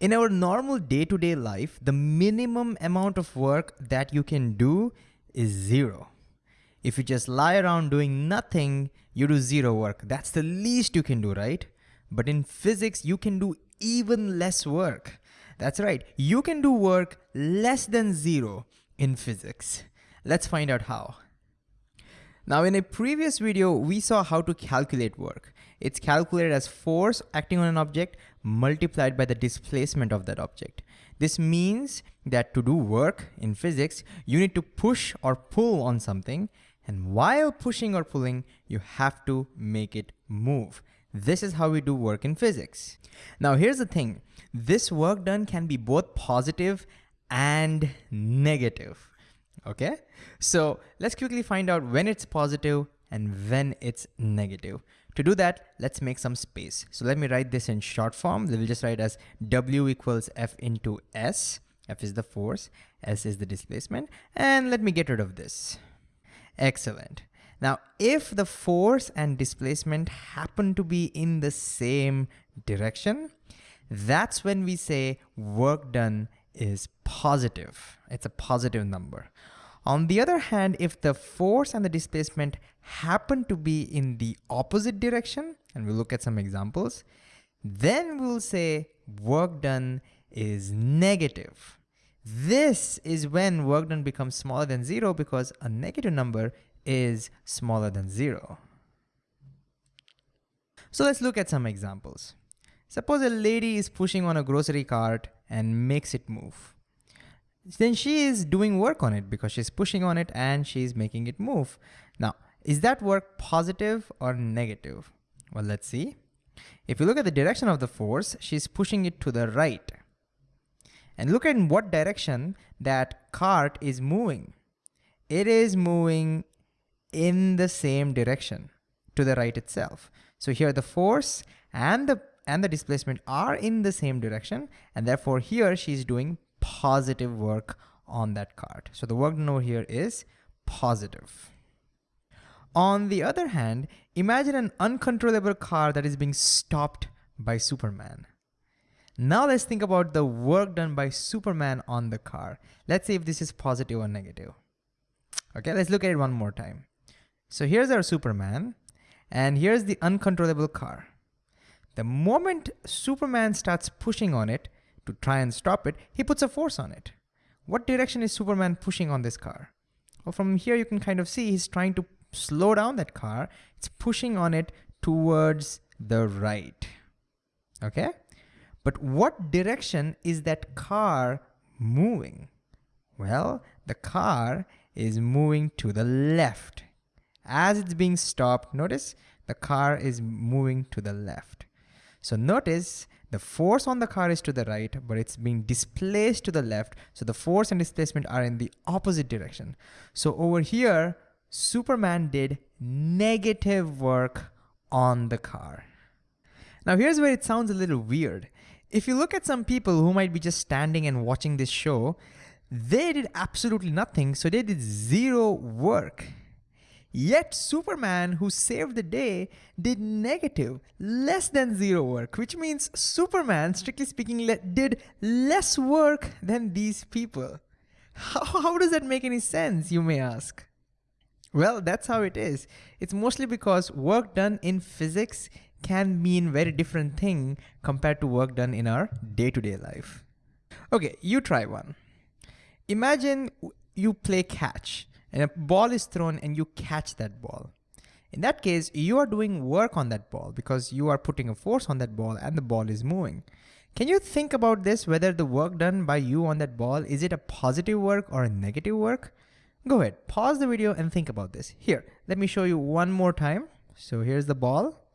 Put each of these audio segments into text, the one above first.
In our normal day-to-day -day life, the minimum amount of work that you can do is zero. If you just lie around doing nothing, you do zero work. That's the least you can do, right? But in physics, you can do even less work. That's right, you can do work less than zero in physics. Let's find out how. Now in a previous video, we saw how to calculate work. It's calculated as force acting on an object multiplied by the displacement of that object. This means that to do work in physics, you need to push or pull on something and while pushing or pulling, you have to make it move. This is how we do work in physics. Now here's the thing, this work done can be both positive and negative, okay? So let's quickly find out when it's positive and when it's negative. To do that, let's make some space. So let me write this in short form. We'll just write as W equals F into S. F is the force, S is the displacement, and let me get rid of this. Excellent. Now, if the force and displacement happen to be in the same direction, that's when we say work done is positive. It's a positive number. On the other hand, if the force and the displacement happen to be in the opposite direction, and we'll look at some examples, then we'll say work done is negative. This is when work done becomes smaller than zero because a negative number is smaller than zero. So let's look at some examples. Suppose a lady is pushing on a grocery cart and makes it move. Then she is doing work on it because she's pushing on it and she's making it move. Now, is that work positive or negative? Well, let's see. If you look at the direction of the force, she's pushing it to the right. And look at in what direction that cart is moving. It is moving in the same direction to the right itself. So here the force and the and the displacement are in the same direction and therefore here she's doing positive work on that cart. So the work done over here is positive. On the other hand, imagine an uncontrollable car that is being stopped by Superman. Now let's think about the work done by Superman on the car. Let's see if this is positive or negative. Okay, let's look at it one more time. So here's our Superman, and here's the uncontrollable car. The moment Superman starts pushing on it to try and stop it, he puts a force on it. What direction is Superman pushing on this car? Well, from here you can kind of see he's trying to slow down that car. It's pushing on it towards the right, okay? But what direction is that car moving? Well, the car is moving to the left. As it's being stopped, notice the car is moving to the left. So notice the force on the car is to the right, but it's being displaced to the left. So the force and displacement are in the opposite direction. So over here, Superman did negative work on the car. Now here's where it sounds a little weird. If you look at some people who might be just standing and watching this show, they did absolutely nothing, so they did zero work. Yet Superman, who saved the day, did negative, less than zero work, which means Superman, strictly speaking, did less work than these people. How, how does that make any sense, you may ask? Well, that's how it is. It's mostly because work done in physics can mean very different thing compared to work done in our day-to-day -day life. Okay, you try one. Imagine you play catch and a ball is thrown and you catch that ball. In that case, you are doing work on that ball because you are putting a force on that ball and the ball is moving. Can you think about this, whether the work done by you on that ball, is it a positive work or a negative work? Go ahead, pause the video and think about this. Here, let me show you one more time. So here's the ball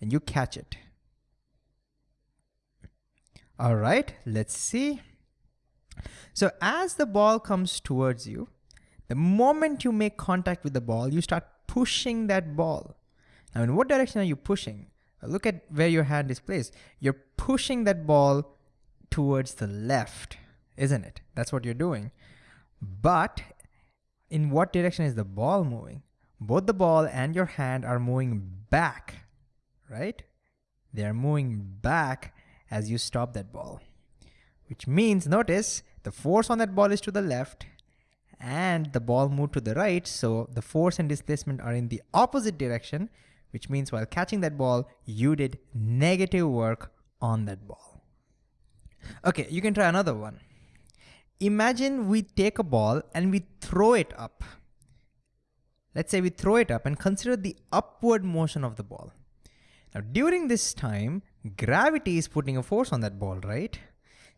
and you catch it. All right, let's see. So as the ball comes towards you, the moment you make contact with the ball, you start pushing that ball. Now in what direction are you pushing? Uh, look at where your hand is placed. You're pushing that ball towards the left, isn't it? That's what you're doing. But in what direction is the ball moving? Both the ball and your hand are moving back, right? They're moving back as you stop that ball. which means notice the force on that ball is to the left and the ball moved to the right. So the force and displacement are in the opposite direction, which means while catching that ball, you did negative work on that ball. Okay, you can try another one. Imagine we take a ball and we throw it up. Let's say we throw it up and consider the upward motion of the ball. Now during this time, gravity is putting a force on that ball, right?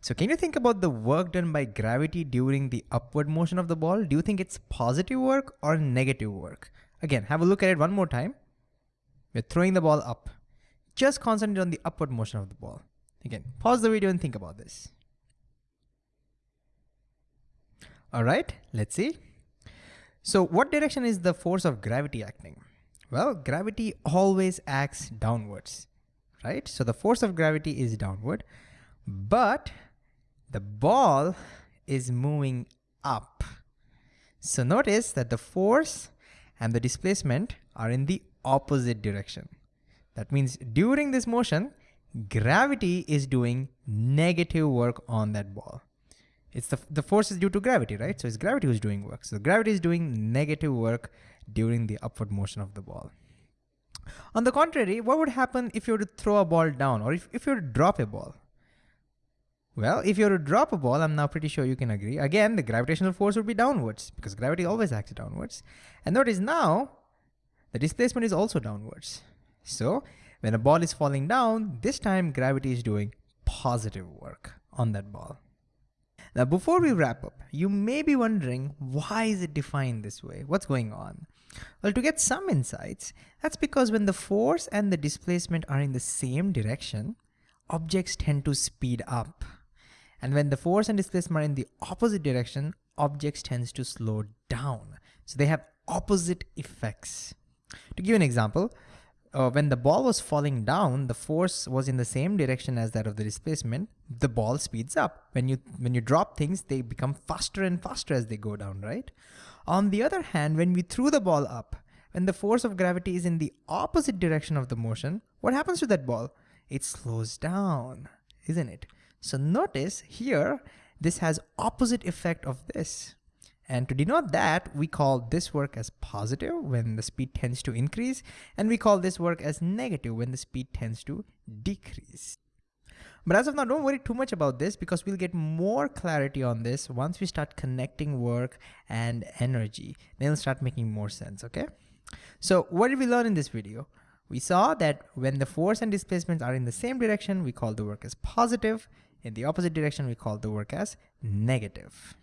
So can you think about the work done by gravity during the upward motion of the ball? Do you think it's positive work or negative work? Again, have a look at it one more time. We're throwing the ball up. Just concentrate on the upward motion of the ball. Again, pause the video and think about this. All right, let's see. So what direction is the force of gravity acting? Well, gravity always acts downwards, right? So the force of gravity is downward, but the ball is moving up. So notice that the force and the displacement are in the opposite direction. That means during this motion, gravity is doing negative work on that ball. It's the, the force is due to gravity, right? So it's gravity who's doing work. So gravity is doing negative work during the upward motion of the ball. On the contrary, what would happen if you were to throw a ball down or if, if you were to drop a ball? Well, if you were to drop a ball, I'm now pretty sure you can agree. Again, the gravitational force would be downwards because gravity always acts downwards. And notice now, the displacement is also downwards. So when a ball is falling down, this time gravity is doing positive work on that ball. Now, before we wrap up, you may be wondering, why is it defined this way? What's going on? Well, to get some insights, that's because when the force and the displacement are in the same direction, objects tend to speed up. And when the force and displacement are in the opposite direction, objects tends to slow down. So they have opposite effects. To give an example, uh, when the ball was falling down, the force was in the same direction as that of the displacement. The ball speeds up. When you when you drop things, they become faster and faster as they go down, right? On the other hand, when we threw the ball up, when the force of gravity is in the opposite direction of the motion, what happens to that ball? It slows down, isn't it? So notice here, this has opposite effect of this. And to denote that, we call this work as positive when the speed tends to increase, and we call this work as negative when the speed tends to decrease. But as of now, don't worry too much about this because we'll get more clarity on this once we start connecting work and energy. Then it'll start making more sense, okay? So what did we learn in this video? We saw that when the force and displacements are in the same direction, we call the work as positive. In the opposite direction, we call the work as negative.